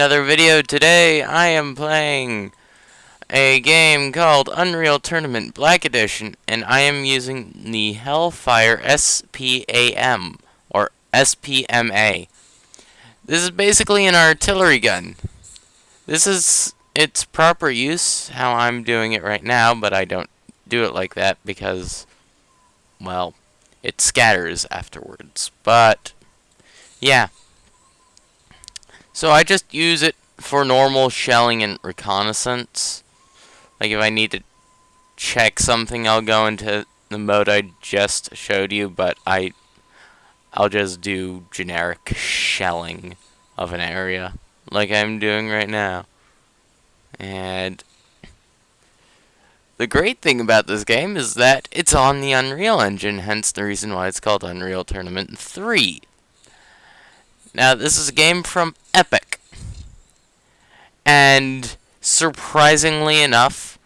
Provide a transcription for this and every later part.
another video. Today I am playing a game called Unreal Tournament Black Edition and I am using the Hellfire SPAM or SPMA. This is basically an artillery gun. This is its proper use, how I'm doing it right now, but I don't do it like that because, well, it scatters afterwards. But, yeah. So I just use it for normal shelling and reconnaissance. Like if I need to check something, I'll go into the mode I just showed you, but I I'll just do generic shelling of an area like I'm doing right now. And the great thing about this game is that it's on the Unreal Engine, hence the reason why it's called Unreal Tournament 3. Now, this is a game from Epic. And surprisingly enough,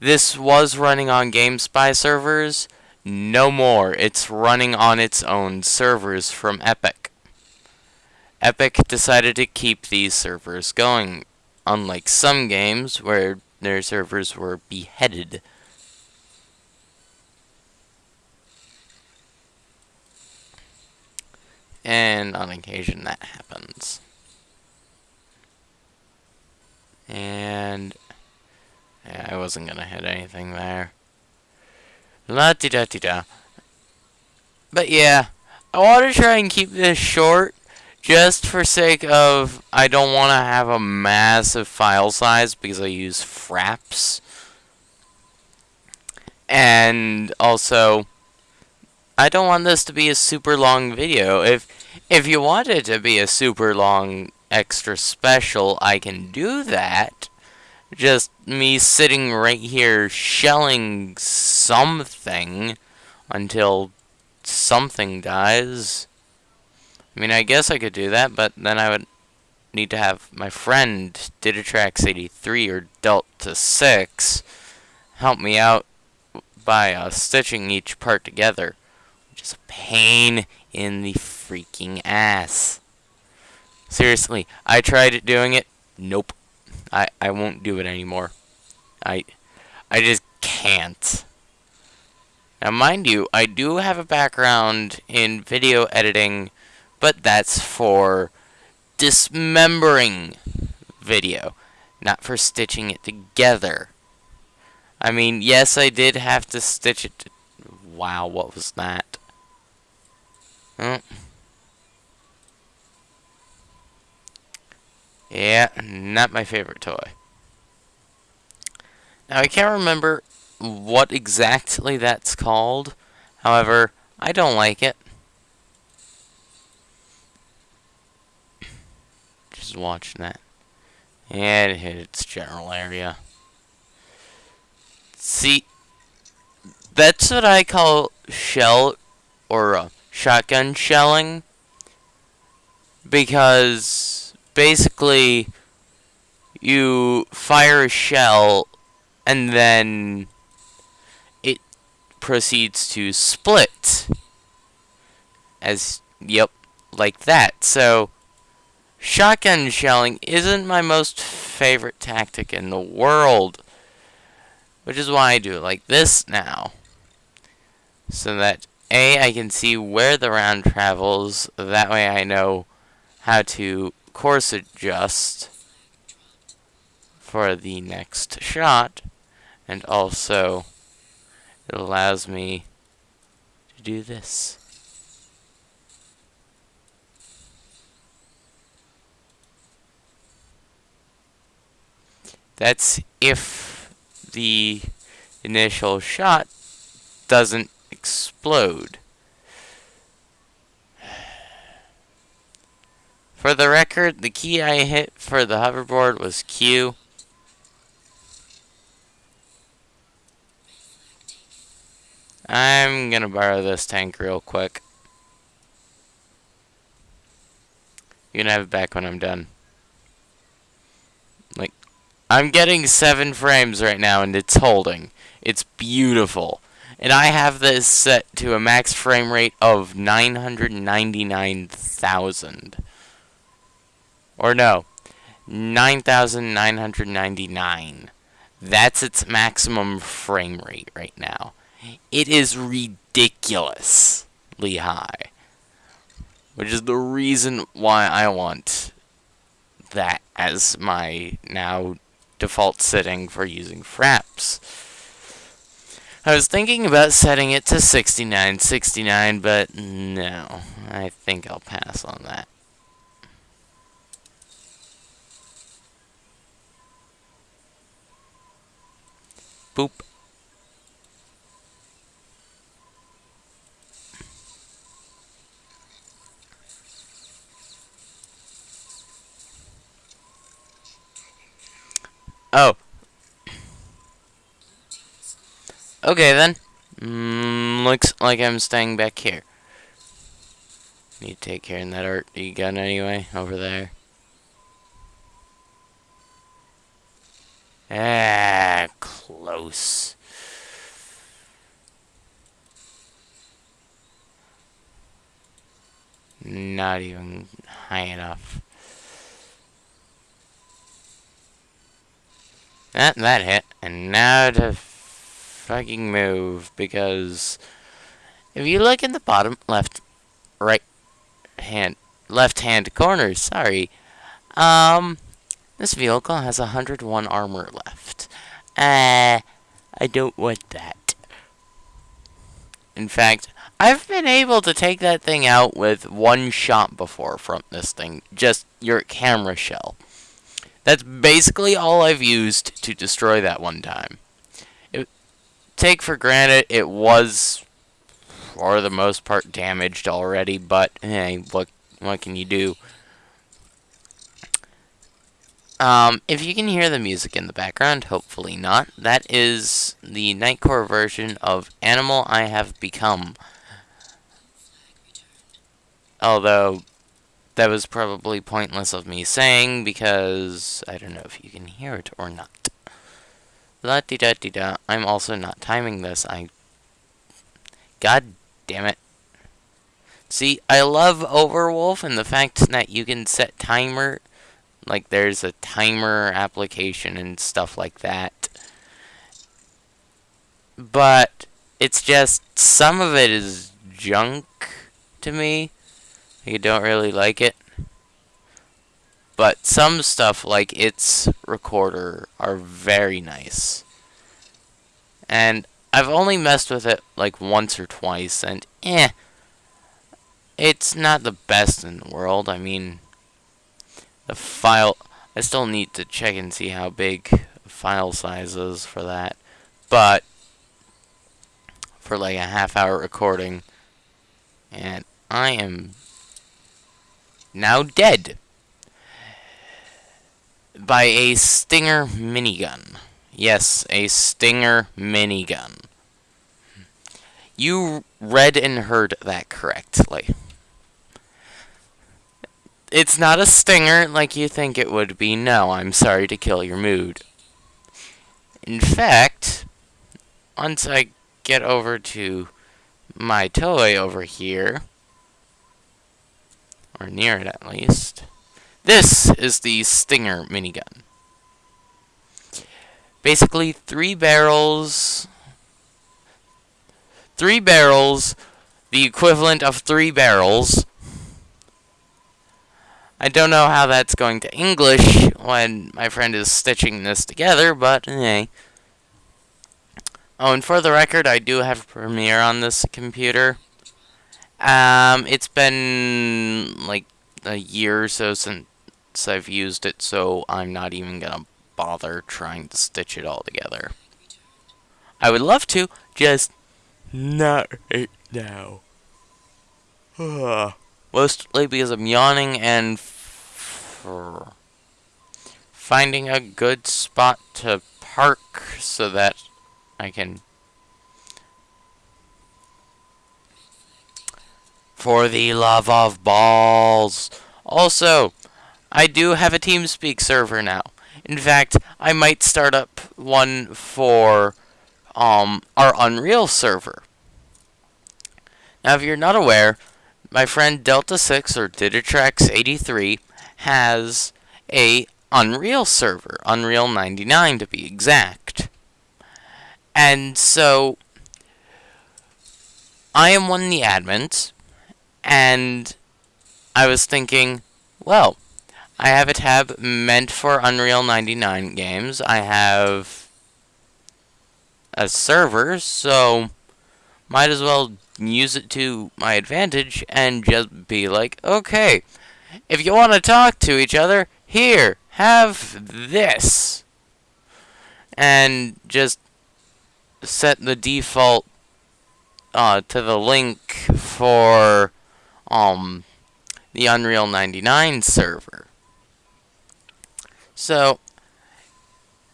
this was running on GameSpy servers. No more. It's running on its own servers from Epic. Epic decided to keep these servers going, unlike some games where their servers were beheaded. And on occasion that happens. And yeah, I wasn't gonna hit anything there. La di da di da. But yeah, I want to try and keep this short just for sake of I don't want to have a massive file size because I use Fraps. And also I don't want this to be a super long video. If if you want it to be a super long extra special, I can do that. Just me sitting right here shelling something until something dies. I mean, I guess I could do that, but then I would need to have my friend Digitrax83 or Delta 6 help me out by uh, stitching each part together, is a pain in the freaking ass. Seriously, I tried doing it. Nope. I, I won't do it anymore. I I just can't. Now, mind you, I do have a background in video editing, but that's for dismembering video, not for stitching it together. I mean, yes, I did have to stitch it. To wow, what was that? Oh. Yeah, not my favorite toy. Now, I can't remember what exactly that's called. However, I don't like it. Just watching that. And it hit its general area. See, that's what I call shell or uh, shotgun shelling. Because basically, you fire a shell and then it proceeds to split. As, yep, like that. So, shotgun shelling isn't my most favorite tactic in the world. Which is why I do it like this now. So that, A, I can see where the round travels. That way I know how to course adjust for the next shot. And also, it allows me to do this. That's if the initial shot doesn't explode. For the record, the key I hit for the hoverboard was Q. I'm gonna borrow this tank real quick. You can have it back when I'm done. Like, I'm getting 7 frames right now and it's holding. It's beautiful. And I have this set to a max frame rate of 999,000. Or no, 9,999. That's its maximum frame rate right now. It is ridiculously high. Which is the reason why I want that as my now default setting for using fraps. I was thinking about setting it to 6969, but no. I think I'll pass on that. Boop. Oh. Okay then. Mm, looks like I'm staying back here. Need to take care of that art you gun anyway, over there. Ah, close. Not even high enough. That, that hit. And now to fucking move, because if you look in the bottom left, right hand, left hand corner, sorry, um, this vehicle has 101 armor left. Uh, I don't want that. In fact, I've been able to take that thing out with one shot before from this thing. Just your camera shell. That's basically all I've used to destroy that one time. Take for granted it was, for the most part, damaged already, but hey, what, what can you do? Um, if you can hear the music in the background, hopefully not, that is the Nightcore version of Animal I Have Become. Although, that was probably pointless of me saying, because I don't know if you can hear it or not. La -di da -di da. I'm also not timing this. I... God damn it. See, I love Overwolf and the fact that you can set timer like there's a timer application and stuff like that. But it's just some of it is junk to me. You don't really like it. But some stuff like its recorder are very nice. And I've only messed with it like once or twice and eh it's not the best in the world. I mean, the file, I still need to check and see how big file size is for that, but for like a half hour recording, and I am now dead by a Stinger minigun. Yes, a Stinger minigun. You read and heard that correctly. It's not a stinger like you think it would be. No, I'm sorry to kill your mood. In fact, once I get over to my toy over here, or near it at least, this is the Stinger minigun. Basically, three barrels, three barrels, the equivalent of three barrels, I don't know how that's going to English when my friend is stitching this together, but hey. Oh, and for the record, I do have Premiere on this computer. Um, it's been like a year or so since I've used it, so I'm not even gonna bother trying to stitch it all together. I would love to, just not right now. Mostly because I'm yawning and finding a good spot to park so that I can for the love of balls. Also, I do have a TeamSpeak server now. In fact, I might start up one for um, our Unreal server. Now, if you're not aware, my friend Delta6 or Digitrax83 has a Unreal server, Unreal 99 to be exact. And so I am one of the admins, and I was thinking, well, I have a tab meant for Unreal 99 games. I have a server, so might as well use it to my advantage and just be like, okay, if you want to talk to each other, here, have this. And just set the default uh, to the link for um, the Unreal 99 server. So,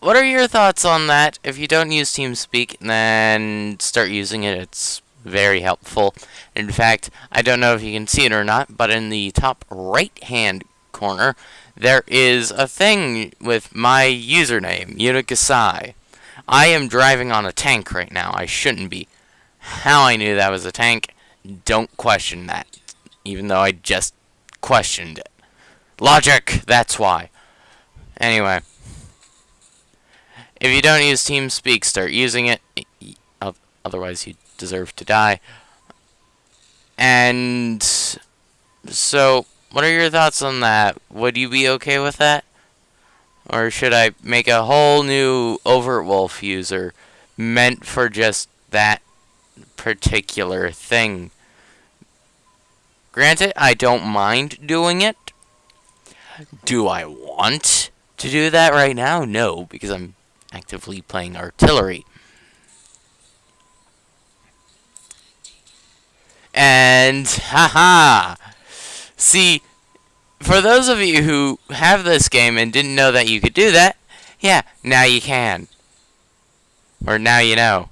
what are your thoughts on that? If you don't use TeamSpeak, then start using it. It's very helpful. In fact, I don't know if you can see it or not, but in the top right-hand corner, there is a thing with my username, Unikasai. I am driving on a tank right now. I shouldn't be. How I knew that was a tank, don't question that. Even though I just questioned it. Logic, that's why. Anyway. If you don't use TeamSpeak, start using it. Otherwise, you deserve to die. And so, what are your thoughts on that? Would you be okay with that? Or should I make a whole new Overwolf user meant for just that particular thing? Granted, I don't mind doing it. Do I want to do that right now? No, because I'm actively playing artillery. And, haha! See, for those of you who have this game and didn't know that you could do that, yeah, now you can. Or now you know.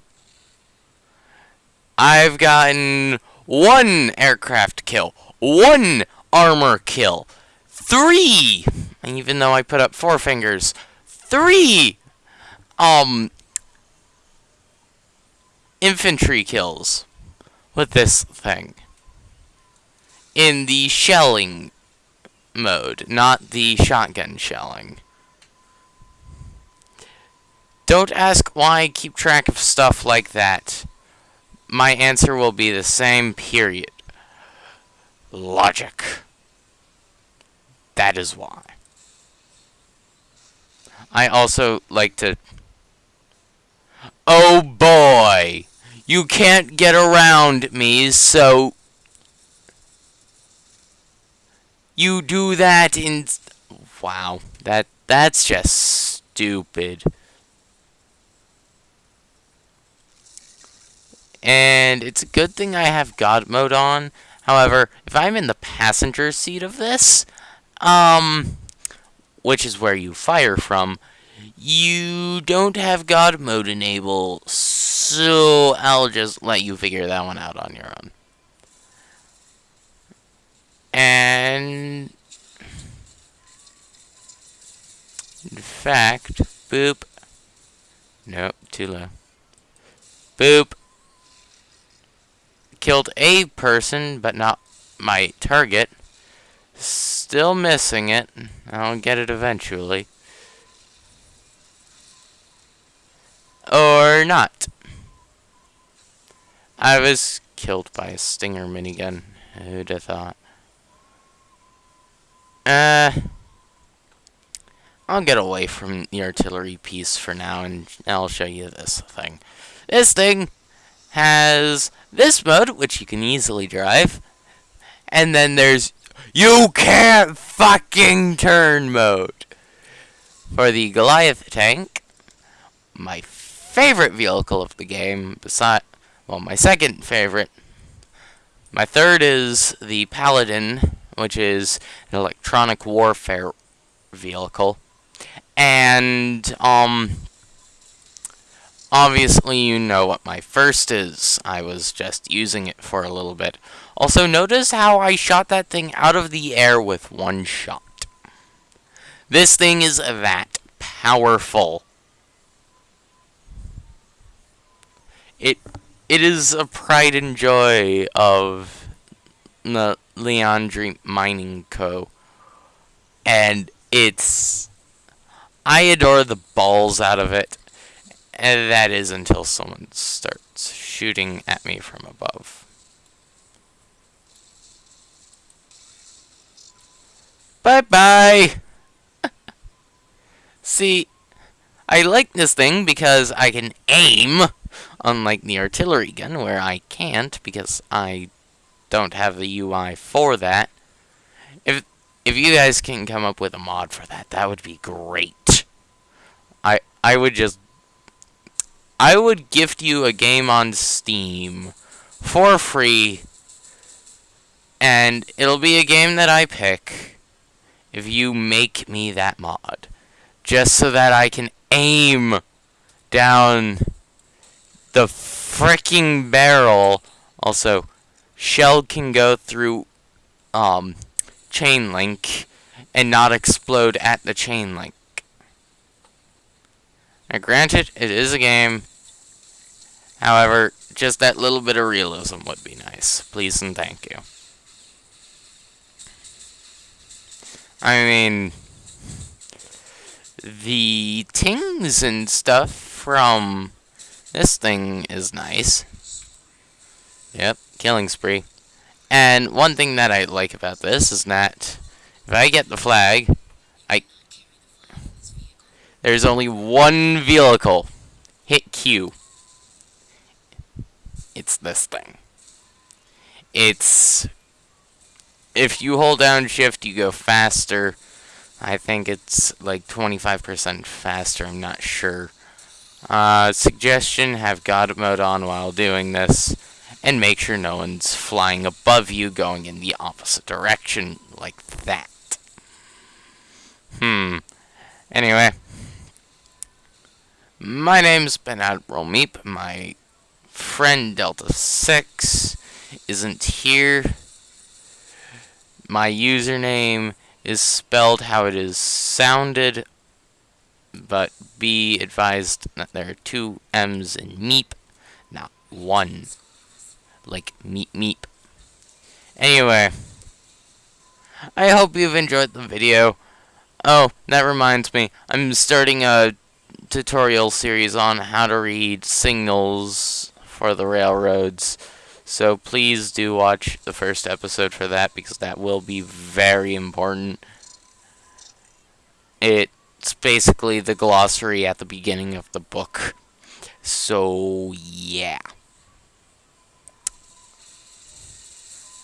I've gotten one aircraft kill, one armor kill, three, even though I put up four fingers, three, um, infantry kills with this thing. In the shelling mode, not the shotgun shelling. Don't ask why I keep track of stuff like that. My answer will be the same, period. Logic. That is why. I also like to... Oh boy! You can't get around me, so... You do that in... Wow, that that's just stupid. And it's a good thing I have God mode on. However, if I'm in the passenger seat of this, um, which is where you fire from, you don't have God mode enabled, so I'll just let you figure that one out on your own. And... In fact, boop. Nope, too low. Boop. Killed a person, but not my target. Still missing it. I'll get it eventually. Or not. I was killed by a Stinger minigun. Who'd have thought? Uh, I'll get away from the artillery piece for now, and I'll show you this thing. This thing has this mode, which you can easily drive, and then there's you can't fucking turn mode. For the Goliath tank, my favorite vehicle of the game, beside, well, my second favorite. My third is the Paladin, which is an electronic warfare vehicle. And, um, obviously you know what my first is. I was just using it for a little bit. Also, notice how I shot that thing out of the air with one shot. This thing is that powerful. It it is a pride and joy of the Liandry Mining Co. And it's I adore the balls out of it. And that is until someone starts shooting at me from above. Bye-bye! See, I like this thing because I can aim, unlike the artillery gun where I can't because I don't have the UI for that. If if you guys can come up with a mod for that, that would be great. I I would just I would gift you a game on Steam for free and it'll be a game that I pick if you make me that mod just so that I can aim down the freaking barrel. Also, shell can go through um, chain link and not explode at the chain link. Now, granted, it is a game. However, just that little bit of realism would be nice. Please and thank you. I mean, the tings and stuff from this thing is nice. Yep, killing spree. And one thing that I like about this is that if I get the flag, I there's only one vehicle. Hit Q. It's this thing. It's if you hold down shift you go faster I think it's like 25% faster, I'm not sure. Uh, suggestion, have God mode on while doing this, and make sure no one's flying above you going in the opposite direction, like that. Hmm. Anyway. My name's Ben Admiral Meep, my friend Delta 6 isn't here. My username is spelled how it is sounded, but be advised that there are two M's in meep, not one. Like meep meep. Anyway, I hope you've enjoyed the video. Oh, that reminds me, I'm starting a tutorial series on how to read signals for the railroads. So please do watch the first episode for that because that will be very important. It's basically the glossary at the beginning of the book. So, yeah.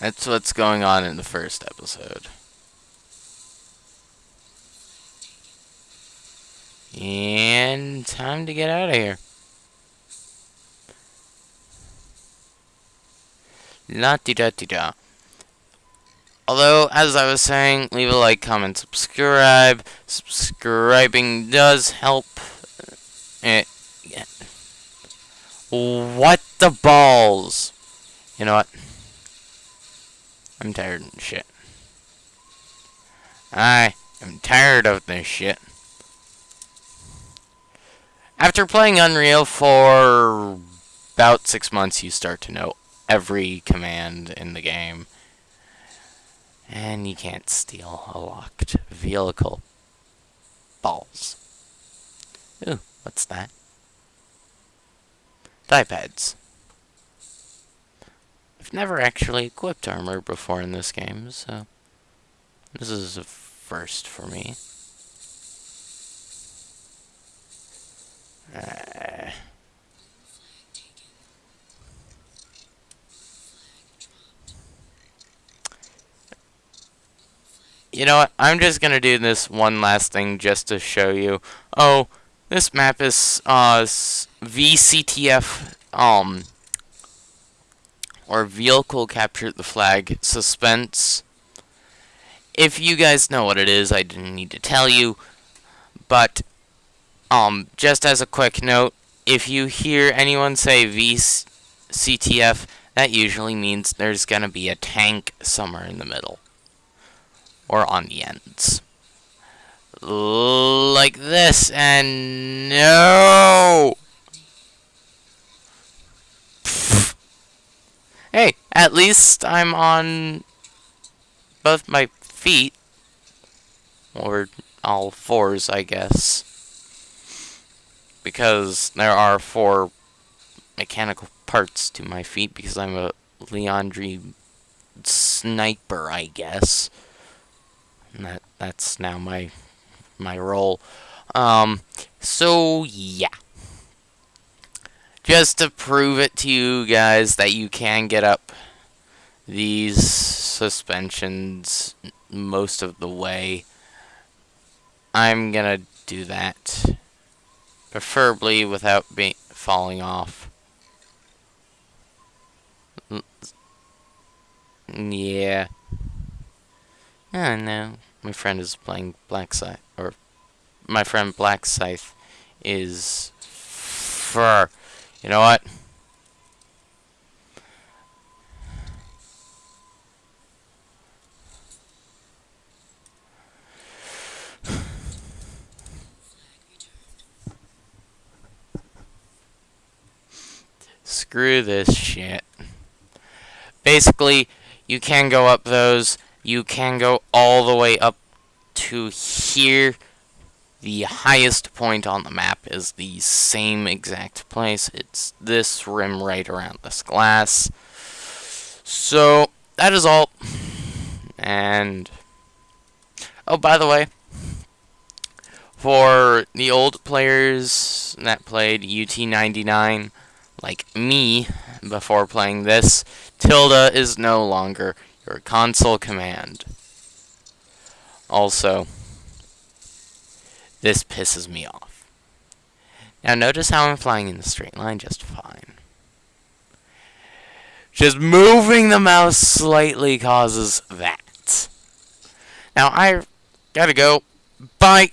That's what's going on in the first episode. And time to get out of here. La di da di da. Although, as I was saying, leave a like, comment, subscribe. Subscribing does help. It, yeah. What the balls? You know what? I'm tired of shit. I am tired of this shit. After playing Unreal for about six months, you start to know every command in the game. And you can't steal a locked vehicle. Balls. Ooh, what's that? pads. I've never actually equipped armor before in this game, so this is a first for me. Uh, You know what? I'm just going to do this one last thing just to show you. Oh, this map is uh, VCTF, um, or Vehicle Capture the Flag Suspense. If you guys know what it is, I didn't need to tell you. But, um, just as a quick note, if you hear anyone say VCTF, that usually means there's going to be a tank somewhere in the middle or on the ends. Like this, and no! Hey, at least I'm on both my feet. Or all fours, I guess. Because there are four mechanical parts to my feet because I'm a Liandry sniper, I guess. That that's now my my role. Um, so yeah. Just to prove it to you guys that you can get up these suspensions most of the way, I'm gonna do that. Preferably without being falling off. Yeah. I know. My friend is playing Black Scythe, or my friend Black Scythe is fur. You know what? Screw this shit. Basically, you can go up those. You can go all the way up to here. The highest point on the map is the same exact place. It's this rim right around this glass. So, that is all. And, oh, by the way, for the old players that played UT99, like me, before playing this, tilde is no longer your console command. Also, this pisses me off. Now notice how I'm flying in the straight line just fine. Just moving the mouse slightly causes that. Now I gotta go. Bye!